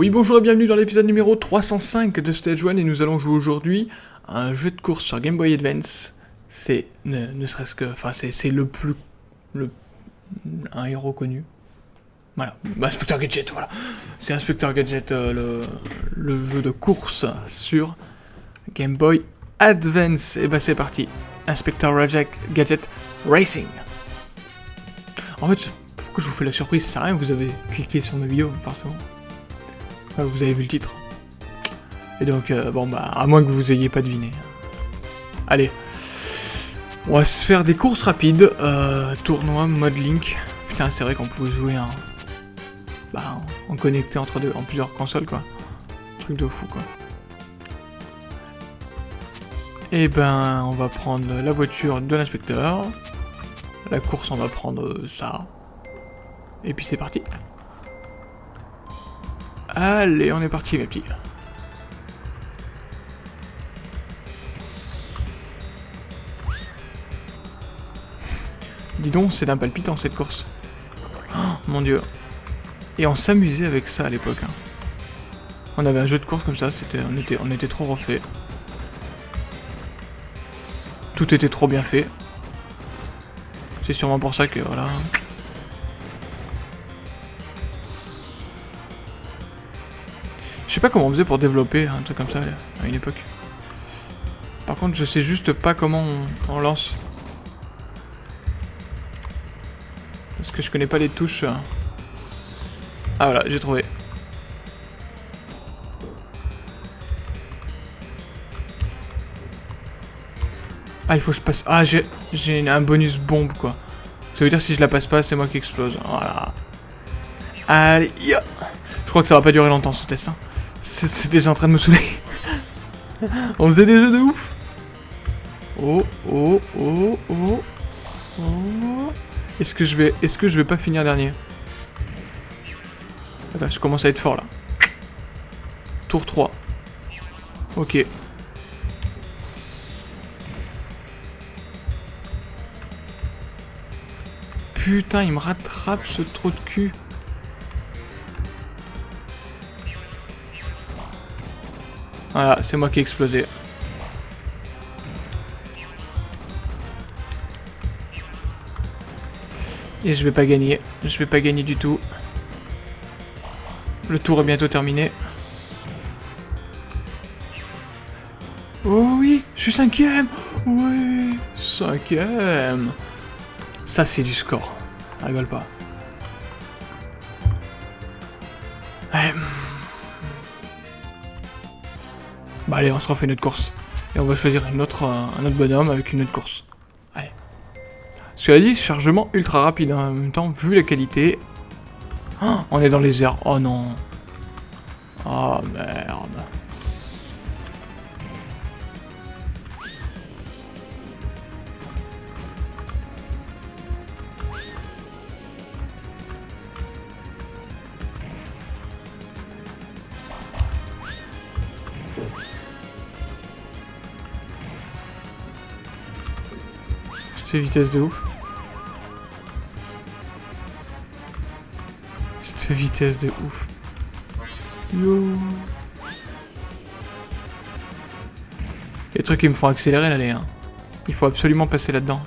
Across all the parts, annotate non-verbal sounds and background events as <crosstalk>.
Oui, bonjour et bienvenue dans l'épisode numéro 305 de Stage 1 et nous allons jouer aujourd'hui à un jeu de course sur Game Boy Advance. C'est ne, serait-ce que... Enfin, c'est le plus... le un héros connu. Voilà, bah, Inspector Gadget, voilà. C'est Inspector Gadget, euh, le, jeu de course sur Game Boy Advance. Et bah c'est parti, Inspector Gadget, Gadget Racing. En fait, pourquoi je vous fais la surprise? Ça sert à rien, vous avez cliqué sur ma vidéo, forcément. Ah, vous avez vu le titre. Et donc, euh, bon bah, à moins que vous ayez pas deviné. Allez. On va se faire des courses rapides. Euh, tournoi, mode Link. Putain, c'est vrai qu'on pouvait jouer en... Bah, en connecté entre deux, en plusieurs consoles, quoi. Truc de fou, quoi. Et ben, on va prendre la voiture de l'inspecteur. La course, on va prendre ça. Et puis c'est parti. Allez, on est parti, mes petits. Dis donc, c'est d'un palpitant cette course. Oh, mon dieu. Et on s'amusait avec ça à l'époque. hein. On avait un jeu de course comme ça, c'était, on, était, on était trop refait. Tout était trop bien fait. C'est sûrement pour ça que, voilà... Je sais pas comment on faisait pour développer un truc comme ça à une époque. Par contre, je sais juste pas comment on, lance. Parce que je connais pas les touches. euh. Ah voilà, j'ai trouvé. Ah, il faut que je passe... Ah, j'ai un bonus bombe, quoi. Ça veut dire si je la passe pas, c'est moi qui explose. Voilà. Allez, ya. Je crois que ça va pas durer longtemps, ce test. hein. C'est déjà en train de me saouler. On faisait des jeux de ouf. Oh, oh, oh, oh. Oh. Est-ce que je vais... Est-ce que je vais pas finir dernier Attends, je commence à être fort, là. Tour 3. Ok. Putain, il me rattrape ce trou de cul. Voilà, c'est moi qui ai explosé. Et je vais pas gagner. Je vais pas gagner du tout. Le tour est bientôt terminé. Oh oui, je suis cinquième. Oui, cinquième. Ça, c'est du score. Rigole pas. Bah allez, on se refait notre course. Et on va choisir une autre, euh, un autre bonhomme avec une autre course. Allez. Cela dit, chargement ultra rapide. hein. En même temps, vu la qualité... Oh, on est dans les airs. Oh non. Oh merde. Cette vitesse de ouf. Cette vitesse de ouf. Les trucs qui me font accélérer là, les. hein. Il faut absolument passer là-dedans.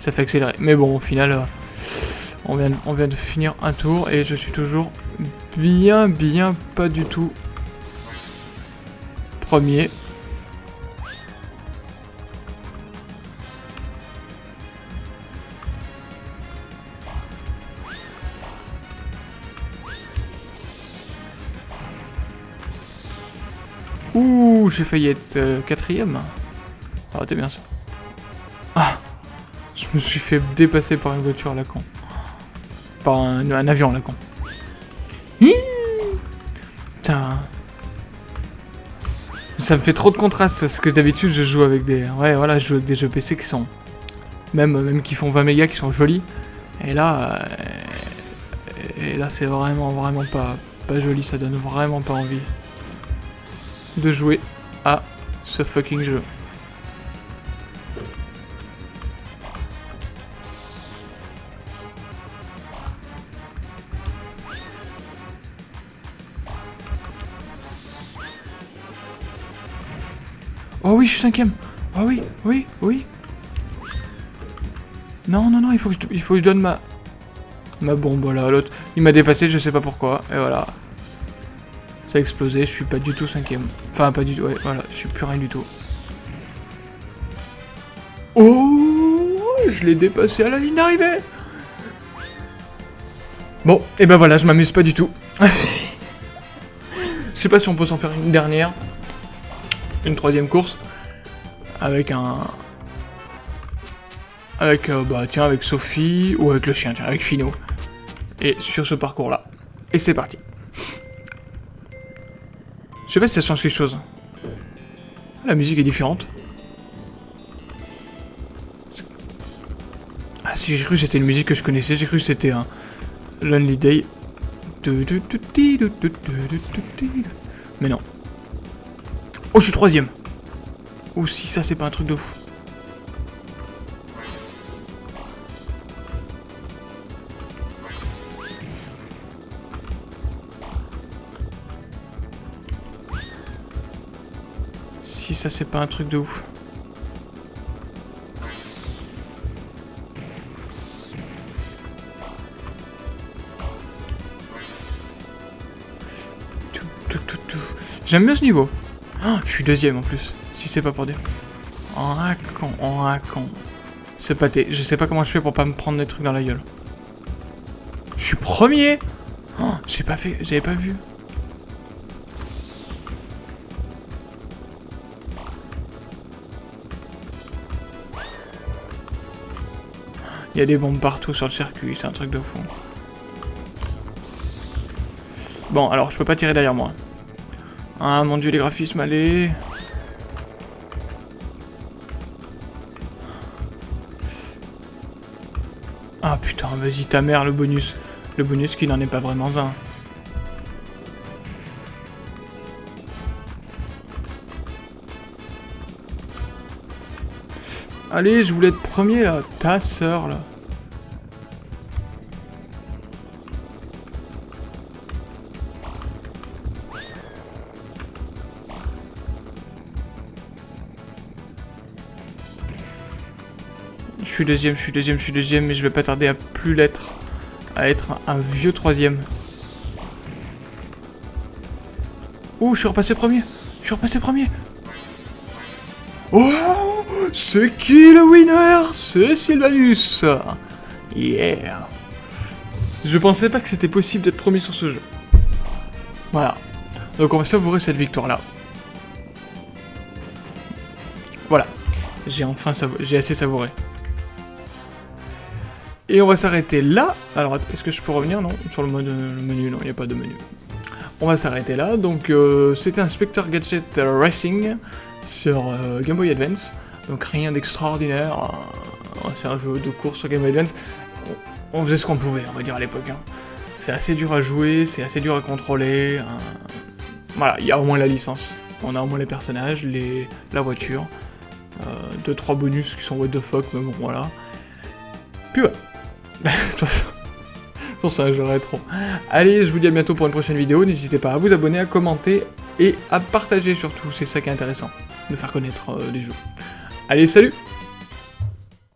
Ça fait accélérer. Mais bon, au final, euh, on, vient, on vient de finir un tour et je suis toujours bien, bien pas du tout premier. Ouh, j'ai failli être euh, quatrième. T'es bien ça. Ah Je me suis fait dépasser par une voiture à. Par un, avion à la Putain. Ça me fait trop de contraste, parce que d'habitude je joue avec des... Ouais, voilà, je joue avec des jeux PC qui sont... Même, même qui font 20 mégas, qui sont jolis. Et là... euh, Et là c'est vraiment, vraiment pas, pas joli, ça donne vraiment pas envie de jouer à ce fucking jeu. Oh oui, je suis cinquième. Oh oui, oui, oui. Non, non, non, il faut que je, il faut que je donne ma... Ma bombe, voilà, l'autre. Il m'a dépassé, je sais pas pourquoi. Et voilà. Ça a explosé, je suis pas du tout cinquième. Enfin, pas du tout, ouais, voilà, je suis plus rien du tout. Oh Je l'ai dépassé à la ligne d'arrivée Bon, et ben voilà, je m'amuse pas du tout. <laughs> je sais pas si on peut s'en faire une dernière. Une troisième course. Avec un... Avec, euh, bah tiens, avec Sophie, ou avec le chien, tiens, avec Fino. Et sur ce parcours-là. Et c'est parti. Je sais pas si ça change quelque chose. La musique est différente. Ah si, j'ai cru que c'était une musique que je connaissais, j'ai cru que c'était un Lonely Day. Mais non. Oh, je suis troisième. Oh, si ça, c'est pas un truc de fou. Si ça, c'est pas un truc de ouf. J'aime bien ce niveau. Oh, je suis deuxième en plus, si c'est pas pour dire. En raconte, en raconte. Ce pâté, je sais pas comment je fais pour pas me prendre des trucs dans la gueule. Je suis premier oh, J'ai pas fait, j'avais pas vu. Il y a des bombes partout sur le circuit, c'est un truc de fou. Bon, alors je peux pas tirer derrière moi. Ah mon dieu, les graphismes, allez Ah putain, vas-y ta mère, le bonus. Le bonus qui n'en est pas vraiment un. Allez, je voulais être premier là, ta sœur là. Je suis deuxième, je suis deuxième, je suis deuxième, mais je vais pas tarder à plus l'être. À être un vieux troisième. Ouh, je suis repassé premier Je suis repassé premier Oh C'est qui le winner? C'est Sylvanus Yeah Je pensais pas que c'était possible d'être premier sur ce jeu. Voilà. Donc on va savourer cette victoire-là. Voilà. J'ai enfin j'ai assez savouré. Et on va s'arrêter là. Alors, est-ce que je peux revenir? Non, sur le, mode, menu, non, il n'y a pas de menu. On va s'arrêter là. Donc, euh, c'était un Spectre Gadget Racing sur euh, Game Boy Advance. Donc, rien d'extraordinaire. Euh, c'est un jeu de course sur Game Advance. On, faisait ce qu'on pouvait, on va dire, à l'époque. Hein. C'est assez dur à jouer, c'est assez dur à contrôler. Voilà, il y a au moins la licence. On a au moins les personnages, la voiture. deux, trois bonus qui sont what the fuck, mais bon, voilà. Puis voilà. <laughs> De toute façon, jeu rétro. Allez, je vous dis à bientôt pour une prochaine vidéo. N'hésitez pas à vous abonner, à commenter et à partager surtout. C'est ça qui est intéressant, de faire connaître euh, les jeux. Allez, salut